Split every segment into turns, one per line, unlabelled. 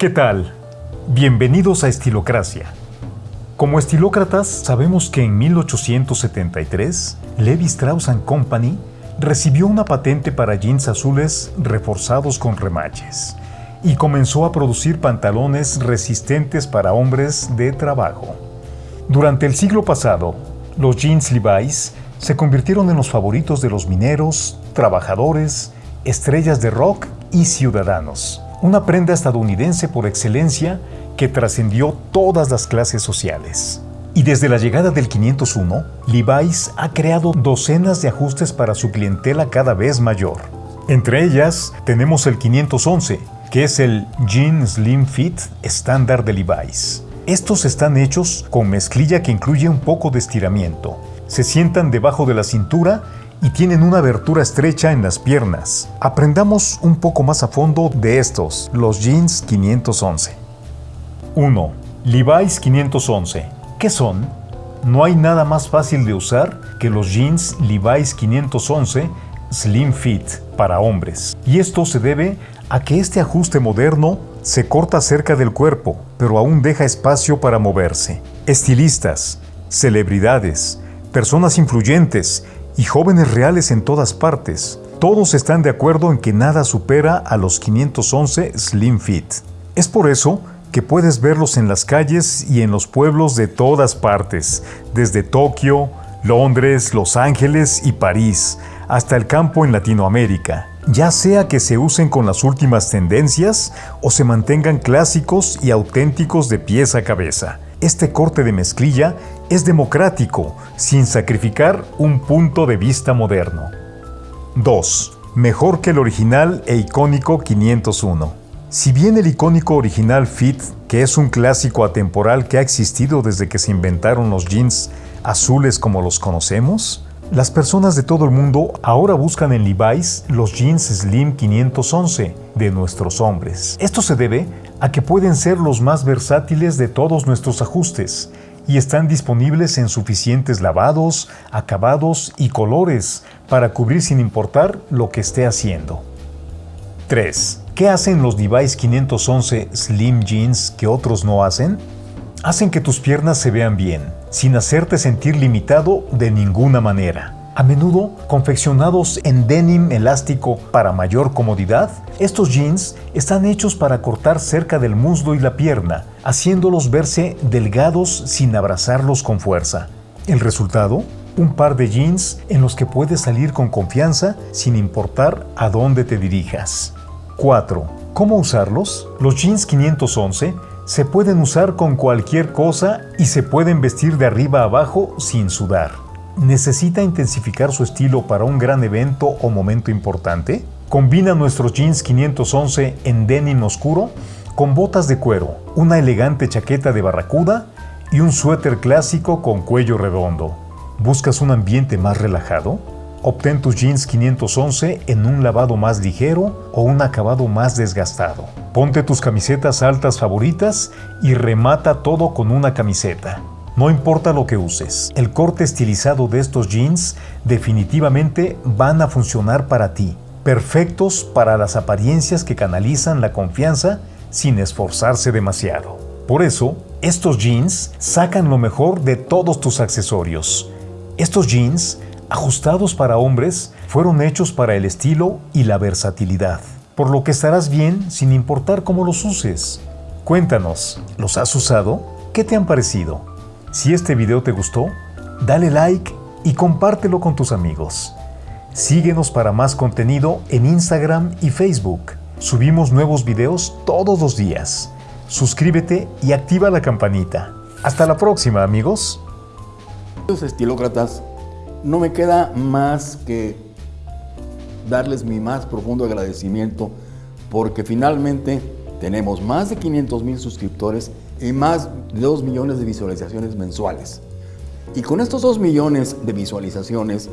¿Qué tal? Bienvenidos a Estilocracia. Como estilócratas, sabemos que en 1873, Levi Strauss Company recibió una patente para jeans azules reforzados con remaches y comenzó a producir pantalones resistentes para hombres de trabajo. Durante el siglo pasado, los jeans Levi's se convirtieron en los favoritos de los mineros, trabajadores, estrellas de rock y ciudadanos. Una prenda estadounidense por excelencia que trascendió todas las clases sociales. Y desde la llegada del 501, Levi's ha creado docenas de ajustes para su clientela cada vez mayor. Entre ellas tenemos el 511, que es el Jean Slim Fit estándar de Levi's. Estos están hechos con mezclilla que incluye un poco de estiramiento. Se sientan debajo de la cintura y tienen una abertura estrecha en las piernas. Aprendamos un poco más a fondo de estos, los jeans 511. 1. Levi's 511 ¿Qué son? No hay nada más fácil de usar que los jeans Levi's 511 Slim Fit para hombres. Y esto se debe a que este ajuste moderno se corta cerca del cuerpo, pero aún deja espacio para moverse. Estilistas, celebridades, personas influyentes y jóvenes reales en todas partes, todos están de acuerdo en que nada supera a los 511 Slim Fit. Es por eso que puedes verlos en las calles y en los pueblos de todas partes, desde Tokio, Londres, Los Ángeles y París, hasta el campo en Latinoamérica, ya sea que se usen con las últimas tendencias o se mantengan clásicos y auténticos de pies a cabeza. Este corte de mezclilla es democrático, sin sacrificar un punto de vista moderno. 2. Mejor que el original e icónico 501. Si bien el icónico original Fit, que es un clásico atemporal que ha existido desde que se inventaron los jeans azules como los conocemos, las personas de todo el mundo ahora buscan en Levi's los jeans Slim 511 de nuestros hombres. Esto se debe a que pueden ser los más versátiles de todos nuestros ajustes y están disponibles en suficientes lavados, acabados y colores para cubrir sin importar lo que esté haciendo. 3. ¿Qué hacen los Levi's 511 Slim Jeans que otros no hacen? Hacen que tus piernas se vean bien, sin hacerte sentir limitado de ninguna manera. A menudo confeccionados en denim elástico para mayor comodidad, estos jeans están hechos para cortar cerca del muslo y la pierna, haciéndolos verse delgados sin abrazarlos con fuerza. El resultado, un par de jeans en los que puedes salir con confianza sin importar a dónde te dirijas. 4. ¿Cómo usarlos? Los jeans 511 se pueden usar con cualquier cosa y se pueden vestir de arriba a abajo sin sudar. ¿Necesita intensificar su estilo para un gran evento o momento importante? Combina nuestros jeans 511 en denim oscuro con botas de cuero, una elegante chaqueta de barracuda y un suéter clásico con cuello redondo. ¿Buscas un ambiente más relajado? Obtén tus jeans 511 en un lavado más ligero o un acabado más desgastado. Ponte tus camisetas altas favoritas y remata todo con una camiseta. No importa lo que uses, el corte estilizado de estos jeans definitivamente van a funcionar para ti, perfectos para las apariencias que canalizan la confianza sin esforzarse demasiado. Por eso, estos jeans sacan lo mejor de todos tus accesorios. Estos jeans ajustados para hombres, fueron hechos para el estilo y la versatilidad, por lo que estarás bien sin importar cómo los uses. Cuéntanos, ¿los has usado? ¿Qué te han parecido? Si este video te gustó, dale like y compártelo con tus amigos. Síguenos para más contenido en Instagram y Facebook. Subimos nuevos videos todos los días. Suscríbete y activa la campanita. Hasta la próxima, amigos.
Estilócratas no me queda más que darles mi más profundo agradecimiento porque finalmente tenemos más de 500 mil suscriptores y más de 2 millones de visualizaciones mensuales. Y con estos 2 millones de visualizaciones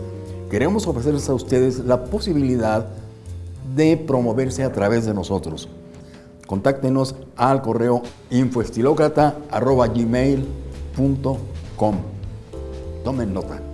queremos ofrecerles a ustedes la posibilidad de promoverse a través de nosotros. Contáctenos al correo infoestilocrata.gmail.com Tomen nota.